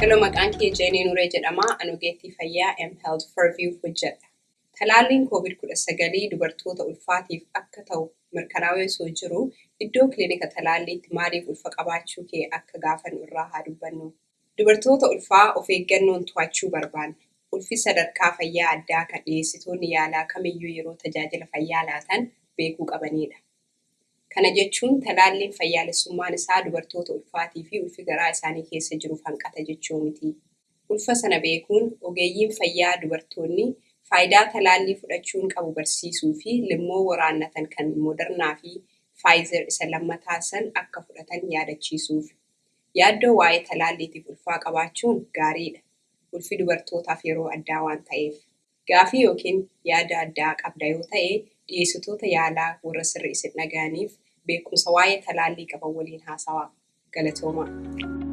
Hello, maqaan kee Jeenee Nuree jedhama. Ani ogeettii fayyaa mHealth Forviewf hojjedha. Talaalliin COVID-19 dubartoota ulfaatiif akka ta'u mirkanaa'ee osoo jiruu iddoo kilinika talaalliitti maaliif ulfa qabaachuu kee akka gaafannu irraa haa dubbannu. Dubartoota ulfaa of eeggannoon to'achuu barbaanna. Ulfi sadarkaa fayyaa addaa kan dhiyeessitoonni yaalaa kamiyyuu yeroo tajaajila fayyaa laatan beekuu qabanidha. Kana jechuun talaalliin fayyaalessummaan isaa dubartoota ulfaatii fi ulfi garaa isaanii keessa jiruuf hanqata jechuu miti. Ulfa sana beekuun ogeeyyiin fayyaa dubartoonni faayidaa talaallii fudhachuun qabu barsiisuu fi limmoo waraannatan kan Modernaa fi Faayizer isa lammataa san akka fudhatan yaadachiisuuf. Yaaddoo waa'ee talaalliitiif ulfaa qabaachuun gaariidha. Ulfi dubartootaaf yeroo addaa waan ta'eef. Gaafii yookiin yaada addaa qabda yoo ta'e dhiyeessitoota yaalaa warra sirrii isin dhaga'aniif beekumsa waa'ee talaallii qaban waliin haasawaa. Galatoomaa.